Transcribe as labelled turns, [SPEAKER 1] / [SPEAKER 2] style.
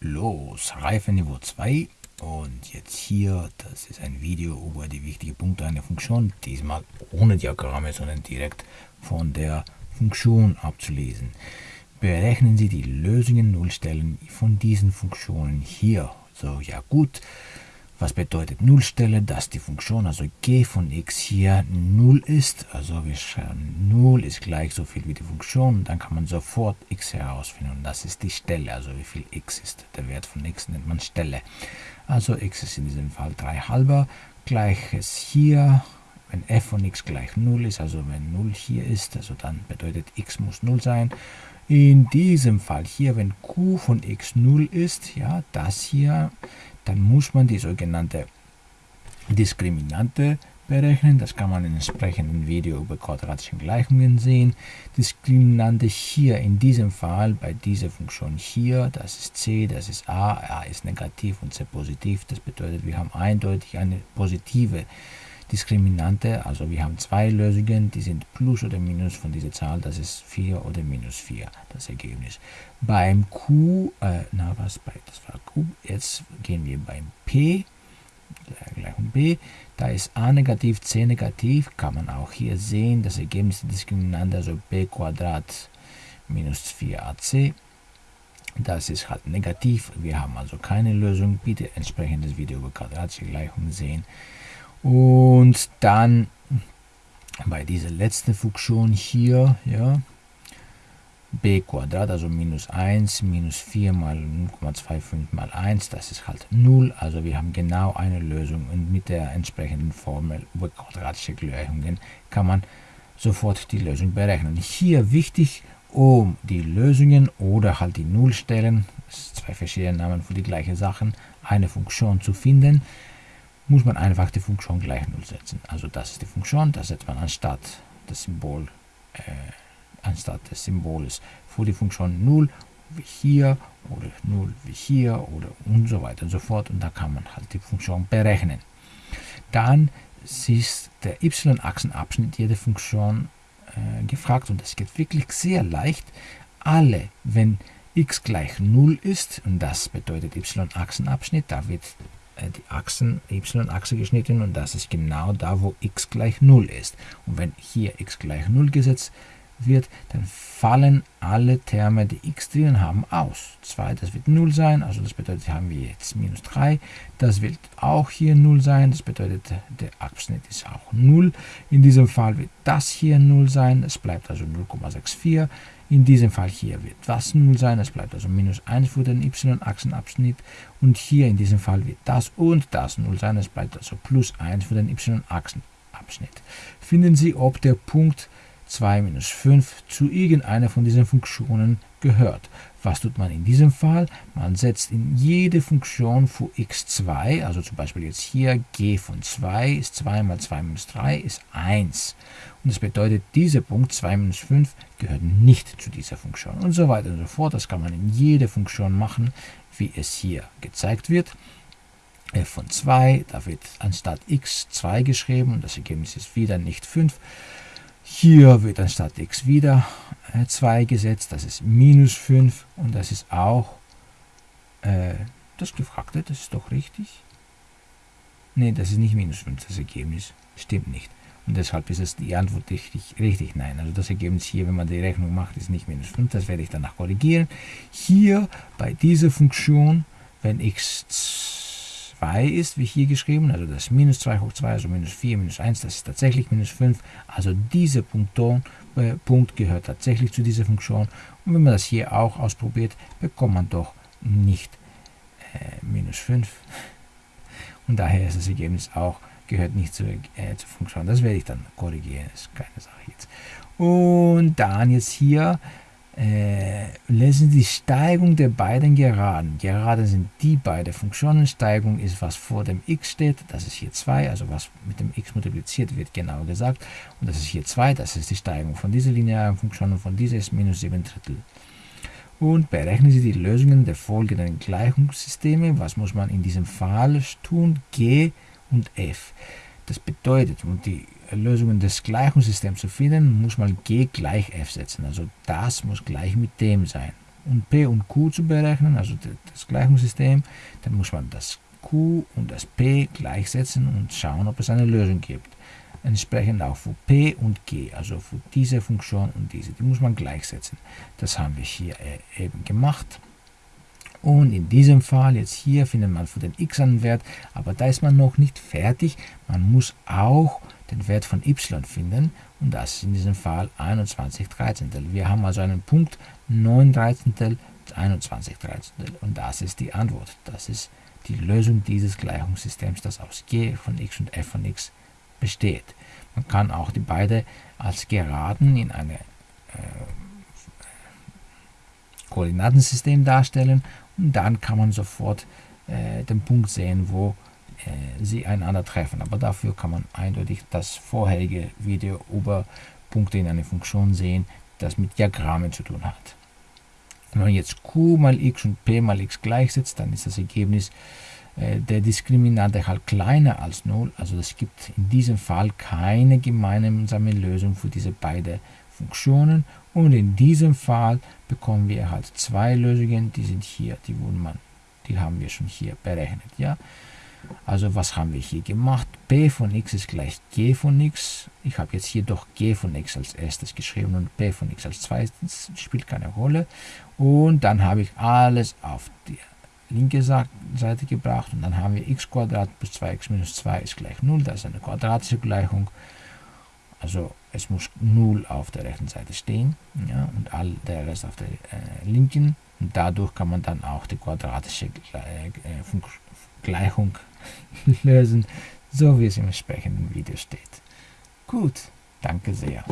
[SPEAKER 1] los. Reifeniveau 2 und jetzt hier, das ist ein Video über die wichtigen Punkte einer Funktion, diesmal ohne Diagramme, sondern direkt von der Funktion abzulesen. Berechnen Sie die Lösungen Nullstellen von diesen Funktionen hier. So, ja gut. Was bedeutet Nullstelle? Dass die Funktion, also g von x hier 0 ist. Also wir schreiben 0 ist gleich so viel wie die Funktion. Dann kann man sofort x herausfinden. Und das ist die Stelle, also wie viel x ist. Der Wert von x nennt man Stelle. Also x ist in diesem Fall 3 halber. Gleiches hier, wenn f von x gleich 0 ist, also wenn 0 hier ist, also dann bedeutet x muss 0 sein. In diesem Fall hier, wenn q von x 0 ist, ja, das hier, dann muss man die sogenannte Diskriminante berechnen. Das kann man in entsprechenden Video über quadratische Gleichungen sehen. Diskriminante hier in diesem Fall bei dieser Funktion hier, das ist c, das ist a, a ist negativ und c positiv. Das bedeutet, wir haben eindeutig eine positive Diskriminante, also wir haben zwei Lösungen, die sind plus oder minus von dieser Zahl, das ist 4 oder minus 4, das Ergebnis. Beim Q, äh, na was, bei, das war Q, jetzt gehen wir beim P, Gleichung B, da ist a negativ, c negativ, kann man auch hier sehen, das Ergebnis der Diskriminante, also b Quadrat minus 4ac, das ist halt negativ, wir haben also keine Lösung, bitte entsprechendes Video über quadratische Gleichungen sehen. Und dann bei dieser letzten Funktion hier, ja, b also minus 1, minus 4 mal 0,25 mal 1, das ist halt 0. Also wir haben genau eine Lösung und mit der entsprechenden Formel über quadratische Gleichungen kann man sofort die Lösung berechnen. Hier wichtig, um die Lösungen oder halt die Nullstellen, zwei verschiedene Namen für die gleiche Sachen, eine Funktion zu finden, muss man einfach die Funktion gleich 0 setzen. Also das ist die Funktion, das setzt man anstatt des Symbol, äh, anstatt des Symbols für die Funktion 0 wie hier oder 0 wie hier oder und so weiter und so fort und da kann man halt die Funktion berechnen. Dann ist der y-Achsenabschnitt jeder Funktion äh, gefragt und das geht wirklich sehr leicht. Alle, wenn x gleich 0 ist, und das bedeutet y-Achsenabschnitt, da wird die Achsen, y-Achse geschnitten und das ist genau da, wo x gleich 0 ist. Und wenn hier x gleich 0 gesetzt wird, dann fallen alle Terme, die x drin haben, aus. 2, das wird 0 sein, also das bedeutet, haben wir jetzt minus 3. Das wird auch hier 0 sein, das bedeutet, der Abschnitt ist auch 0. In diesem Fall wird das hier 0 sein, es bleibt also 0,64. In diesem Fall hier wird das 0 sein, es bleibt also minus 1 für den y-Achsenabschnitt. Und hier in diesem Fall wird das und das 0 sein, es bleibt also plus 1 für den y-Achsenabschnitt. Finden Sie, ob der Punkt 2 minus 5 zu irgendeiner von diesen Funktionen gehört. Was tut man in diesem Fall? Man setzt in jede Funktion für x2, also zum Beispiel jetzt hier g von 2 ist 2 mal 2 minus 3 ist 1. Und das bedeutet, dieser Punkt 2 minus 5 gehört nicht zu dieser Funktion und so weiter und so fort. Das kann man in jede Funktion machen, wie es hier gezeigt wird f von 2, da wird anstatt x 2 geschrieben und das Ergebnis ist wieder nicht 5. Hier wird anstatt x wieder 2 äh, gesetzt, das ist minus 5 und das ist auch äh, das Gefragte, das ist doch richtig. Ne, das ist nicht minus 5, das Ergebnis stimmt nicht. Und deshalb ist es die Antwort richtig, richtig nein. Also das Ergebnis hier, wenn man die Rechnung macht, ist nicht minus 5, das werde ich danach korrigieren. Hier bei dieser Funktion, wenn x 2 ist, wie hier geschrieben, also das minus 2 hoch 2, also minus 4, minus 1, das ist tatsächlich minus 5. Also dieser Punkton, äh, Punkt gehört tatsächlich zu dieser Funktion. Und wenn man das hier auch ausprobiert, bekommt man doch nicht äh, minus 5. Und daher ist das Ergebnis auch, gehört nicht zur, äh, zur Funktion. Das werde ich dann korrigieren, ist keine Sache jetzt. Und dann jetzt hier äh, lesen die Steigung der beiden Geraden. Gerade sind die beiden Funktionen. Steigung ist, was vor dem x steht. Das ist hier 2, also was mit dem x multipliziert wird, genauer gesagt. Und das ist hier 2, das ist die Steigung von dieser linearen Funktion und von dieser ist minus 7 Drittel. Und berechnen Sie die Lösungen der folgenden Gleichungssysteme. Was muss man in diesem Fall tun? G und F. Das bedeutet, um die Lösungen des Gleichungssystems zu finden, muss man g gleich f setzen. Also das muss gleich mit dem sein. und P und Q zu berechnen, also das Gleichungssystem, dann muss man das Q und das P gleichsetzen und schauen, ob es eine Lösung gibt. Entsprechend auch für P und G, also für diese Funktion und diese, die muss man gleichsetzen. Das haben wir hier äh, eben gemacht. Und in diesem Fall, jetzt hier, findet man für den x einen Wert, aber da ist man noch nicht fertig. Man muss auch den Wert von y finden und das ist in diesem Fall 21 Dreizehntel. Wir haben also einen Punkt 9 Dreizehntel, 21 Dreizehntel und das ist die Antwort. Das ist die Lösung dieses Gleichungssystems, das aus g von x und f von x besteht. Man kann auch die beiden als Geraden in einem äh, Koordinatensystem darstellen dann kann man sofort äh, den Punkt sehen, wo äh, sie einander treffen. Aber dafür kann man eindeutig das vorherige Video über Punkte in einer Funktion sehen, das mit Diagrammen zu tun hat. Wenn man jetzt q mal x und p mal x gleichsetzt, dann ist das Ergebnis äh, der Diskriminante halt kleiner als 0. Also es gibt in diesem Fall keine gemeinsame Lösung für diese beiden Funktionen. Und in diesem Fall bekommen wir halt zwei Lösungen, die sind hier, die, man, die haben wir schon hier berechnet. Ja? Also was haben wir hier gemacht? p von x ist gleich g von x. Ich habe jetzt hier doch g von x als erstes geschrieben und p von x als zweites, spielt keine Rolle. Und dann habe ich alles auf die linke Seite gebracht und dann haben wir x plus 2x minus 2 ist gleich 0. Das ist eine quadratische Gleichung. Also es muss 0 auf der rechten Seite stehen ja, und all der Rest auf der äh, linken. Und dadurch kann man dann auch die quadratische äh, äh Gleichung lösen, so wie es im entsprechenden Video steht. Gut, danke sehr.